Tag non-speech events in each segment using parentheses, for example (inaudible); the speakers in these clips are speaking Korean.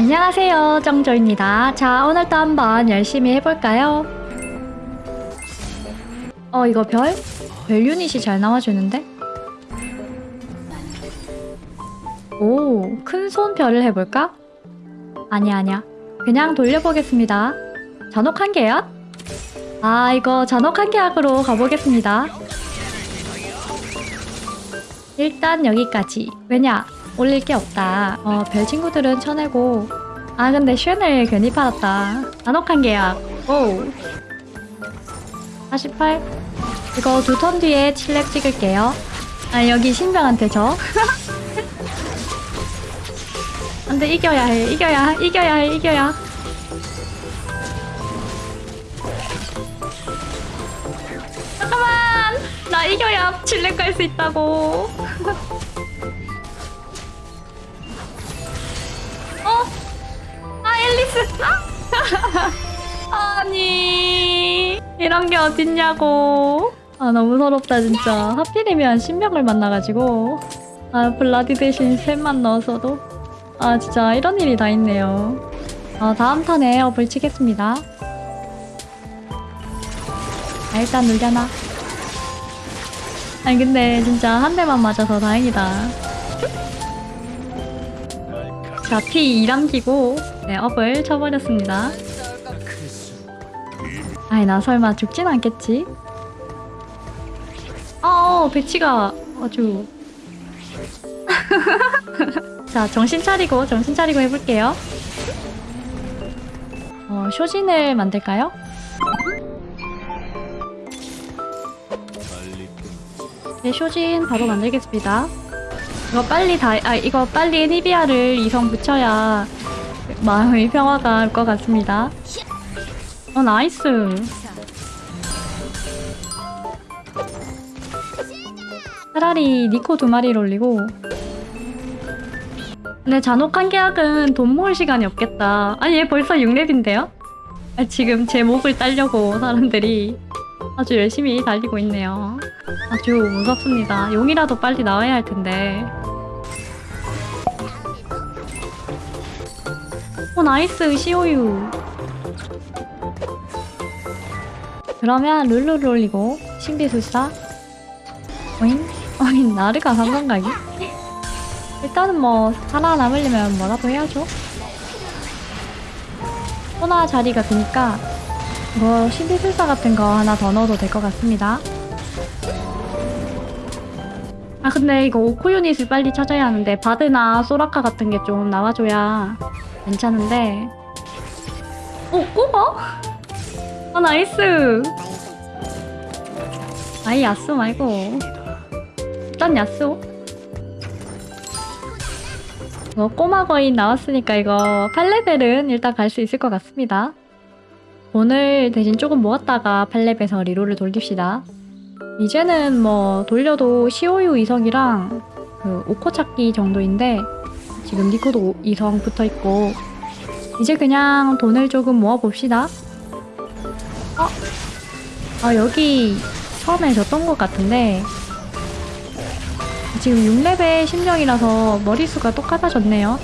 안녕하세요 정조입니다 자 오늘도 한번 열심히 해볼까요? 어 이거 별? 별 유닛이 잘 나와주는데? 오 큰손 별을 해볼까? 아니야 아니야 그냥 돌려보겠습니다 잔혹한 계약? 아 이거 잔혹한 계약으로 가보겠습니다 일단 여기까지 왜냐 올릴 게 없다. 어, 별 친구들은 쳐내고. 아, 근데 쉔을 괜히 팔았다. 잔혹한 계약. 오. 48. 이거 두 턴 뒤에 칠렉 찍을게요. 아, 여기 신병한테 져. (laughs) 안 돼, 이겨야 해. 이겨야, 이겨야 해, 이겨야. 잠깐만! 나 이겨야 칠렉 갈수 있다고. (laughs) 앨리스. 아! (laughs) 아니 이런 게 어딨냐고. 아 너무 서럽다 진짜. 하필이면 신명을 만나가지고. 아 블라디 대신 셋만 넣어서도. 아 진짜 이런 일이 다 있네요. 어, 다음 턴에 업을 치겠습니다. 아 일단 눌려놔. 아니 근데 진짜 한 대만 맞아서 다행이다. 자, P 2남기고 네, 업을 쳐버렸습니다. 아이, 나 설마 죽진 않겠지? 어, 배치가 아주... (laughs) 자, 정신 차리고, 정신 차리고 해볼게요. 어, 쇼진을 만들까요? 네, 쇼진 바로 만들겠습니다. 이거 빨리 다, 아, 이거 빨리 니비아를 이성 붙여야 마음의 평화가 올 것 같습니다. 어, nice. 차라리 니코 두 마리를 올리고. 근데 잔혹한 계약은 돈 모을 시간이 없겠다. 아니, 얘 벌써 6렙인데요? 아, 지금 제 목을 따려고 사람들이 아주 열심히 달리고 있네요. 아주 무섭습니다. 용이라도 빨리 나와야 할 텐데. 오 nice 시오유. 그러면 룰루를 올리고 신비술사. 오잉? 오잉 나르가 상관가기? 일단은 뭐 살아남으려면 뭐라도 해야죠. 소나 자리가 비니까 뭐 신비술사 같은 거 하나 더 넣어도 될 것 같습니다. 아 근데 이거 오코 유닛을 빨리 찾아야 하는데 바드나 소라카 같은 게 좀 나와줘야 괜찮은데. 오 꼬마? 아 nice. 아이 야스 말고. 일단 야스 어, 꼬마 거인 나왔으니까 이거 8레벨은 일단 갈 수 있을 것 같습니다. 오늘 대신 조금 모았다가 8렙에서 reroll을 돌립시다. 이제는 뭐 돌려도 시오유 이성이랑 그 오코 찾기 정도인데 지금 니코도 이성 붙어있고 이제 그냥 돈을 조금 모아봅시다. 어? 아 여기 처음에 졌던 것 같은데 지금 6레벨 심령이라서 머리수가 똑같아졌네요.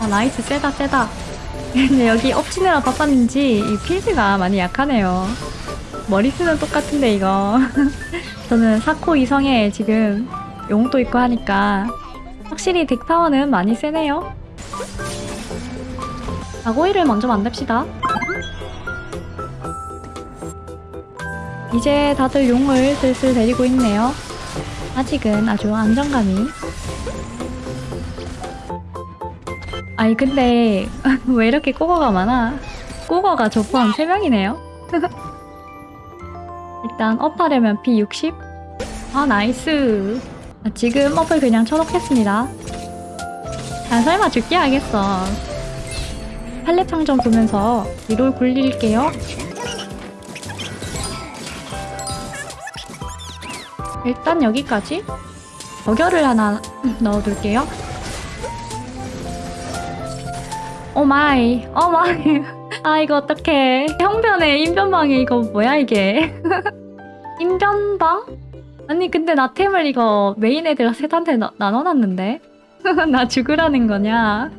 아 nice. 세다 세다. (laughs) 근데 여기 up 치느라 바빴는지 이 필드가 많이 약하네요. 머리수는 똑같은데 이거. (laughs) 저는 사코 이성에 지금 용도 있고 하니까 확실히 덱파워는 많이 세네요. 아고이를 먼저 만듭시다. 이제 다들 용을 슬슬 데리고 있네요. 아직은 아주 안정감이. 아니 근데 (laughs) 왜 이렇게 꼬거가 많아? 꼬거가 저 포함 3명이네요. (laughs) 일단 업하려면 P60 아 나이스. 아, 지금 업을 그냥 쳐놓겠습니다. 아 설마 죽게 하겠어. 팔레 창전 보면서 리롤 굴릴게요. 일단 여기까지 저결을 하나 (laughs) 넣어둘게요. 오마이. 오마이. (laughs) 아 이거 어떡해. 형변에 인변방에 이거 뭐야 이게? (laughs) 인변방? 아니 근데 나 템을 이거 메인 애들 셋한테 나, 나눠놨는데? (laughs) 나 죽으라는 거냐?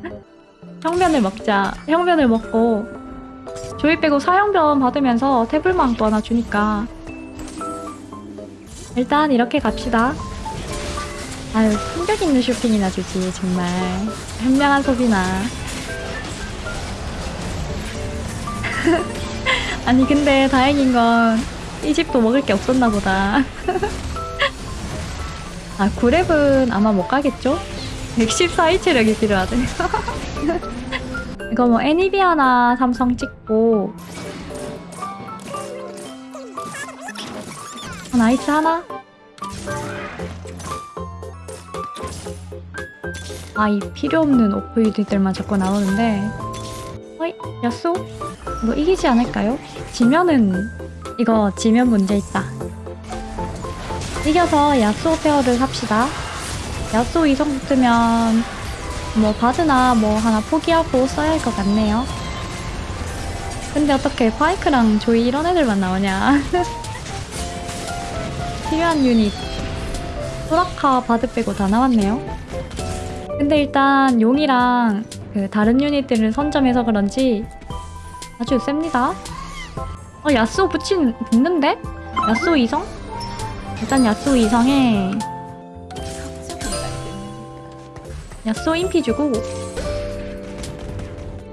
형변을 먹자. 형변을 먹고 조이 빼고 사형변 받으면서 태블망 또 하나 주니까. 일단 이렇게 갑시다. 아유 품격 있는 쇼핑이나 주지 정말. 현명한 소비나. (laughs) 아니 근데 다행인 건 이 집도 먹을 게 없었나 보다 (laughs) 아 9랩은 아마 못 가겠죠? 114일 체력이 필요하대. (laughs) 이거 뭐 애니비아나 삼성 찍고. 어, 나이스 하나. 아이 필요 없는 오프유들만 자꾸 나오는데. 어이 야쏘 이거 이기지 않을까요? 지면은 이거 지면 문제 있다 이겨서 야쏘 페어를 삽시다 야쏘 이성 붙으면 뭐 바드나 뭐 하나 포기하고 써야 할 것 같네요 근데 어떻게 파이크랑 조이 이런 애들만 나오냐 (laughs) 필요한 유닛 소라카 바드 빼고 다 나왔네요 근데 일단 용이랑 그 다른 유닛들을 선점해서 그런지 아주 셉니다. 어 야스오 붙인 붙는데? 야스오 이성? 일단 야스오 이성에 야스오 인피 주고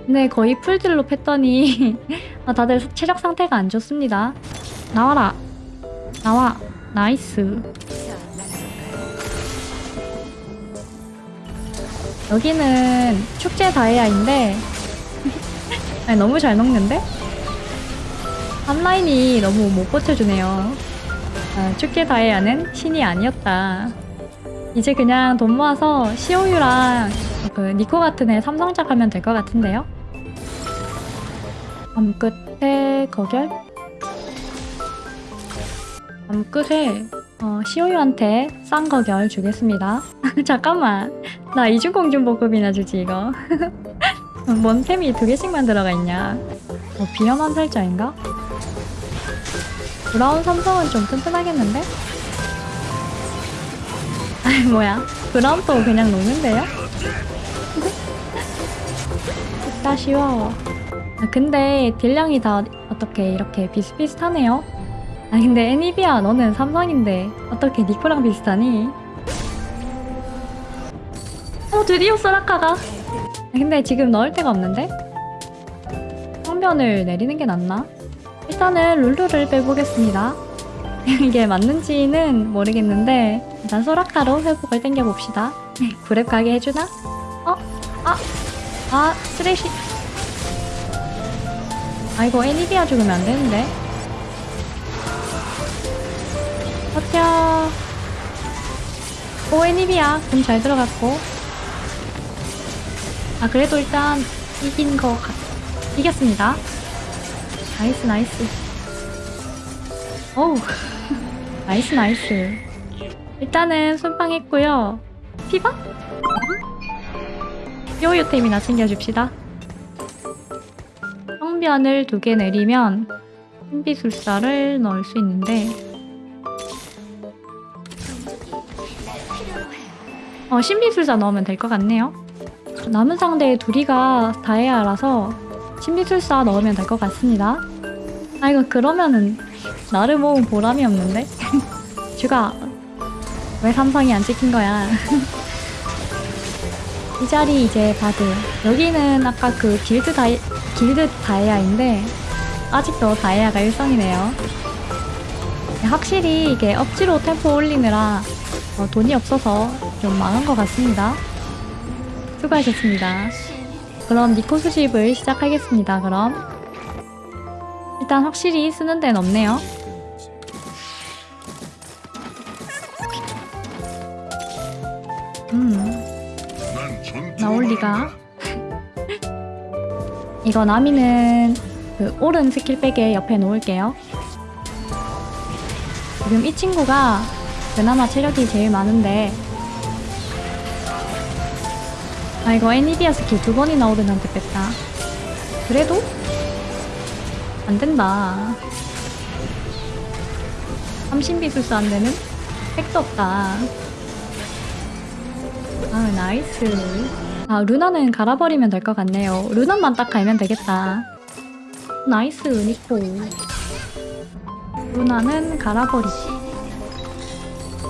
근데 거의 풀딜로 팼더니 (laughs) 아, 다들 체력 상태가 안 좋습니다. 나와라. 나와. nice. 여기는 축제 다이아인데 (laughs) 아니, 너무 잘 녹는데? 앞라인이 너무 못 버텨주네요. 아, 축제 다이아는 신이 아니었다. 이제 그냥 돈 모아서 시오유랑 그 니코 같은 애 삼성작 하면 될 것 같은데요? 밤 끝에 거결? 밤 끝에 어, 시오유한테 싼 거결 주겠습니다. (laughs) 잠깐만. 나 이중공중 보급이나 주지 이거. (laughs) 뭔 템이 두 개씩만 들어가 있냐? 뭐 비염한 살자인가? 브라운 삼성은 좀 튼튼하겠는데? (laughs) 아이 뭐야 브라운도 그냥 녹는데요? (laughs) 진짜 쉬워 아, 근데 딜량이 다 어떻게 이렇게 비슷비슷하네요 아 근데 애니비아 너는 삼성인데 어떻게 니코랑 비슷하니? 어 드디어 소라카가 아, 근데 지금 넣을 데가 없는데? 성변을 내리는 게 낫나? 일단은 룰루를 빼보겠습니다. (laughs) 이게 맞는지는 모르겠는데 일단 소라카로 회복을 땡겨봅시다. 구렙 가게 해주나? 어? 아! 아! 쓰레쉬! 아 이거 애니비아 죽으면 안 되는데? 버텨! 오 애니비아 좀 잘 들어갔고 아 그래도 일단 이긴 거 같... 이겼습니다 nice nice. 어우. (laughs) nice nice. 일단은 순방했고요. 피바? 요요템이나 챙겨줍시다. 성변을 두 개 내리면 신비술사를 넣을 수 있는데. 어 신비술사 넣으면 될 것 같네요. 남은 상대 둘이가 다이아라서 신비술사 넣으면 될 것 같습니다. 아 이거 그러면은 나를 모은 보람이 없는데? (laughs) 쥐가 왜 삼성이 안 찍힌 거야? (laughs) 이 자리 이제 바드 여기는 아까 그 길드 다이 길드 다이아인데 아직도 다이아가 일성이네요. 확실히 이게 억지로 템포 올리느라 어, 돈이 없어서 좀 망한 것 같습니다. 수고하셨습니다. 그럼 니코 수집을 시작하겠습니다. 그럼 일단 확실히 쓰는 데는 없네요. 음 나올 리가 (laughs) 이거 나미는 그 오른 스킬백에 옆에 놓을게요. 지금 이 친구가 그나마 체력이 제일 많은데 아 이거 애니비아 스킬 두 번이나 오른한테 뺐다 그래도? 안 된다 30비술사 안 되는? 택도 없다 아 nice 아 루나는 갈아버리면 될 것 같네요. 루나만 딱 갈면 되겠다. nice 니코. 루나는 갈아버리기.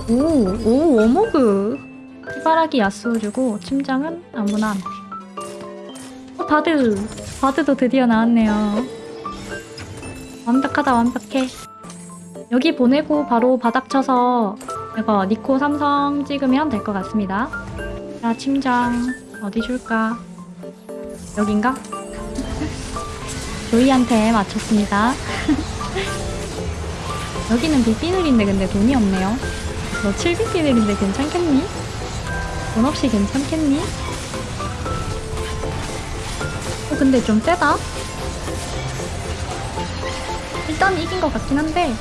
오, 오, 워머그. 희바라기 야스오 주고 침장은 아무나 안 돼. 어, 바드. 바드도 드디어 나왔네요. 완벽하다, 완벽해. 여기 보내고 바로 바닥 쳐서 이거 니코 삼성 찍으면 될 것 같습니다. 자, 침장 어디 줄까? 여긴가? (laughs) 조이한테 맞췄습니다. (laughs) 여기는 빅비늘인데 근데 돈이 없네요. 너 7빅비늘인데 괜찮겠니? 돈 없이 괜찮겠니? 어, 근데 좀 세다? 일단 이긴 것 같긴 한데.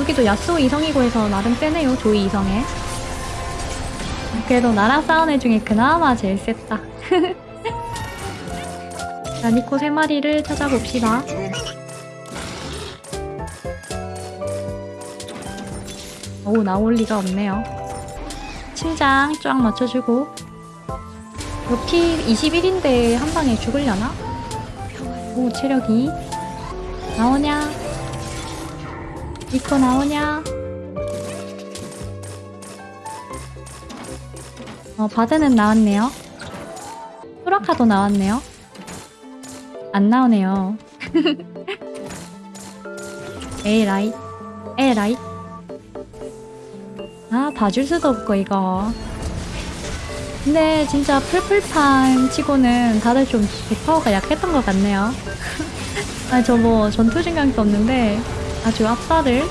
여기도 야스오 이성이고 해서 나름 세네요 조이 이성에. 그래도 나랑 싸운 애 중에 그나마 제일 셌다. (laughs) 자 니코 세 마리를 찾아봅시다. 오 나올 리가 없네요. 침장 쫙 맞춰주고. 로키 21인데 한 방에 죽으려나? 오 체력이. 나오냐? 니코 나오냐? 어 바드는 나왔네요. 후라카도 나왔네요. 안 나오네요. (laughs) 에라이. 에라이. 아 봐줄 수도 없고 이거 근데 진짜 풀풀판 치고는 다들 좀 백파워가 약했던 것 같네요. (laughs) 아 저 뭐 전투 진강도 없는데 아주 압살을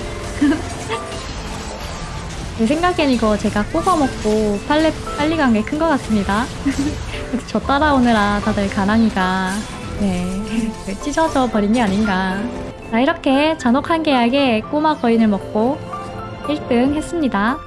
제 (laughs) 생각엔 이거 제가 뽑아먹고 빨리, 빨리 간 게 큰 것 같습니다. (laughs) 저 따라오느라 다들 가랑이가 네 찢어져 버린 게 아닌가. 자 이렇게 잔혹한 계약에 꼬마 거인을 먹고 1등 했습니다